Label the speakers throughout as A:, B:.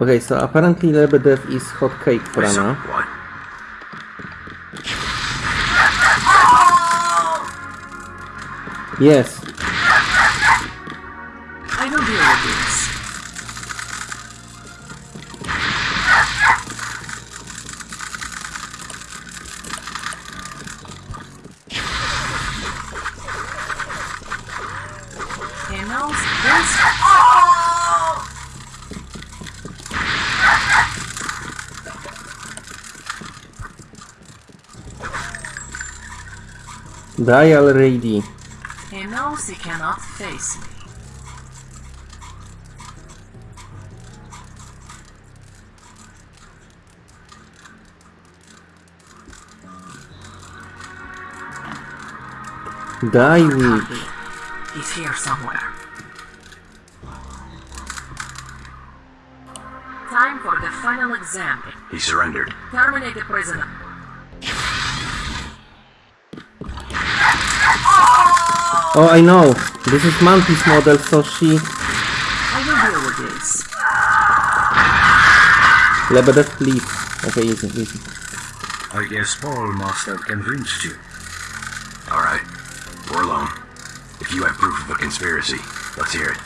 A: Okay, so apparently Lebedev is hot cake for
B: Wait, so-
A: Anna. Yes,
C: I will deal with this. He knows this.
A: Die already.
C: He knows he cannot face me.
A: Die witch.
C: Copy. He's here somewhere. Time for the final exam.
B: He surrendered.
C: Terminate the prisoner.
A: Oh, I know. This is Mantis model, so she...
C: I will deal with this.
A: Lebedev, please. Okay, easy, easy.
D: I guess Paul must have convinced you.
B: Alright. We're alone. If you have proof of a conspiracy, let's hear it.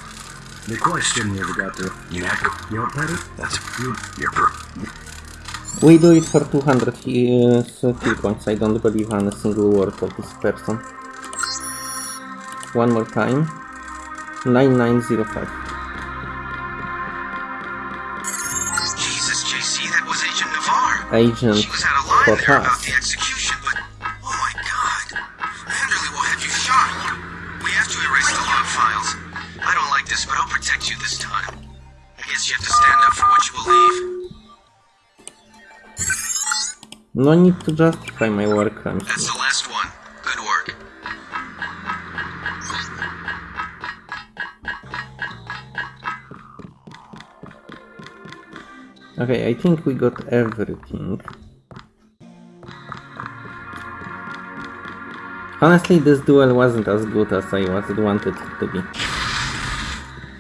D: The question you've got to...
B: UNATCO.
D: Your party?
B: That's you. Your proof.
A: We do it for 200 he- uh, skill points. I don't believe on a single word of this person. One more time. 9905.
E: Jesus, JC, that was Agent Navarre.
A: Agent
E: She was out of line there about the execution, but oh my god. Manderley will have you shot. We have to erase the log files. I don't like this, but I'll protect you this time. I guess you have to stand up for what you believe.
A: No need to justify my war crimes.
E: That's
A: Okay, I think we got everything. Honestly, this duel wasn't as good as I wanted it to be.